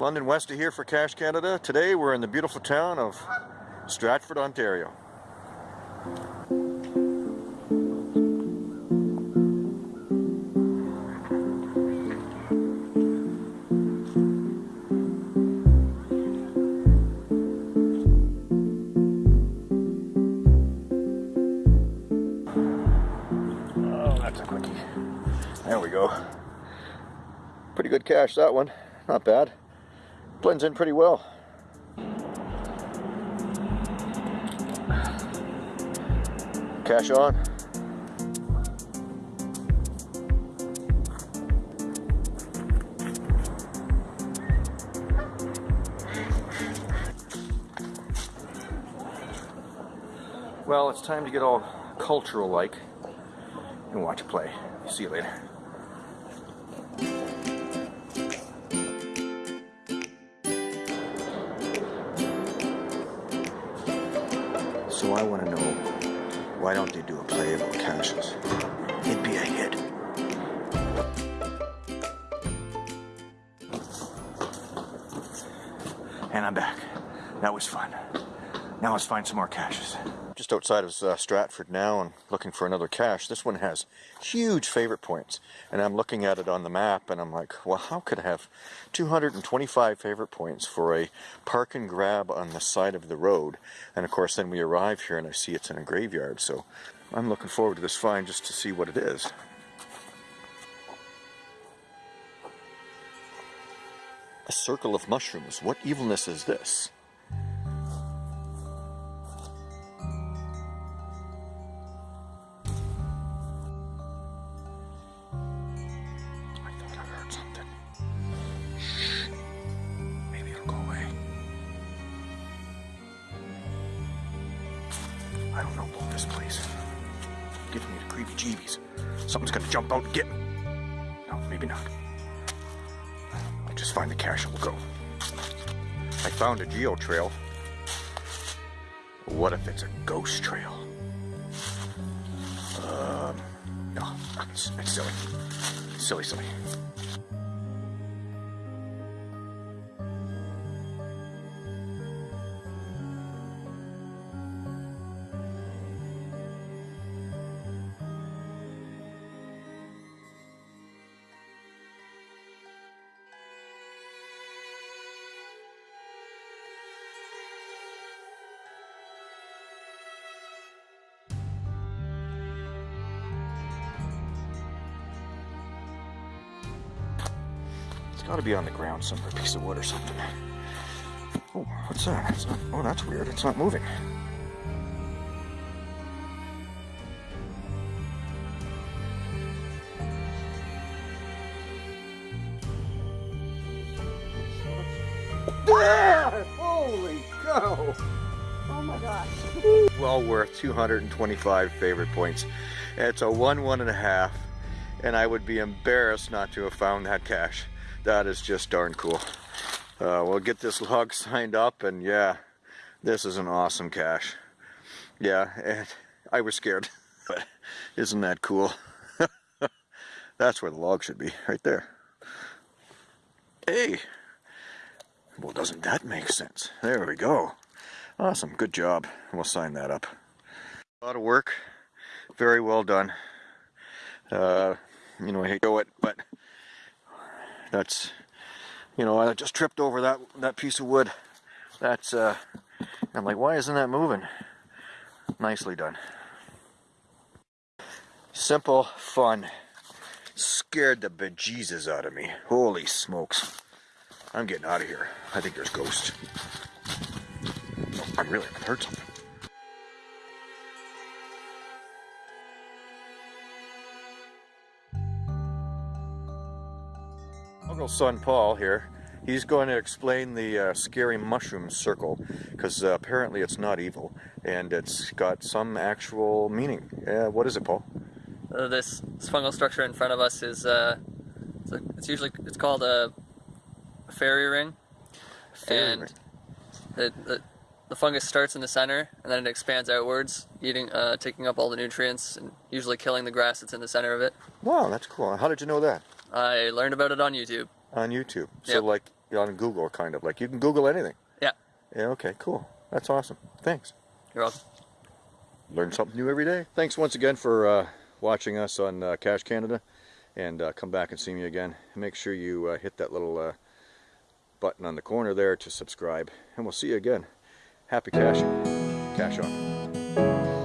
London Westy here for Cache Canada. Today we're in the beautiful town of Stratford, Ontario. Oh, that's a quickie. There we go. Pretty good cache that one. Not bad. Blends in pretty well. Cache on. Well, it's time to get all cultural-like and watch it play. See you later. So I want to know, why don't they do a play about caches? It'd be a hit. And I'm back. That was fun. Now let's find some more caches. Just outside of uh, Stratford now and looking for another cache. This one has huge favorite points. And I'm looking at it on the map and I'm like, well, how could I have 225 favorite points for a park and grab on the side of the road? And of course, then we arrive here and I see it's in a graveyard. So I'm looking forward to this find just to see what it is. A circle of mushrooms. What evilness is this? I don't know about this place. Giving me the creepy jeebies. Something's gonna jump out and get me. No, maybe not. I'll just find the cache and we'll go. I found a geo trail. What if it's a ghost trail? Um, no, it's, it's silly. Silly, silly. It's got to be on the ground somewhere, a piece of wood or something. Oh, what's that? It's not, oh, that's weird. It's not moving. There! Holy cow! Oh my gosh. Well worth 225 favorite points. It's a one, one and a half, and a half and I would be embarrassed not to have found that cache. That is just darn cool. Uh, we'll get this log signed up, and yeah, this is an awesome cache. Yeah, and I was scared, but isn't that cool? That's where the log should be, right there. Hey! Well, doesn't that make sense? There we go. Awesome, good job. We'll sign that up. A lot of work, very well done. Uh, you know, I hate to go it, but that's, you know, I just tripped over that that piece of wood. That's, uh, I'm like, why isn't that moving? Nicely done. Simple, fun. Scared the bejesus out of me. Holy smokes. I'm getting out of here. I think there's ghosts. I'm really haven't heard something. Uncle son Paul here. He's going to explain the uh, scary mushroom circle because uh, apparently it's not evil and it's got some actual meaning. Uh, what is it, Paul? Uh, this, this fungal structure in front of us is uh, it's, a, it's usually it's called a fairy ring, Fairy and ring. the, the the fungus starts in the center and then it expands outwards, eating uh, taking up all the nutrients and usually killing the grass that's in the center of it. Wow, that's cool. How did you know that? I learned about it on YouTube. On YouTube. So Yep. like on Google, kind of like you can Google anything. Yeah, Yeah. Okay. Cool. That's awesome. Thanks. you're welcome. Learn something new every day. Thanks once again for uh, watching us on uh, Cache Canada, and uh, come back and see me again. Make sure you uh, hit that little uh, button on the corner there to subscribe, and we'll see you again. Happy caching. Cache on.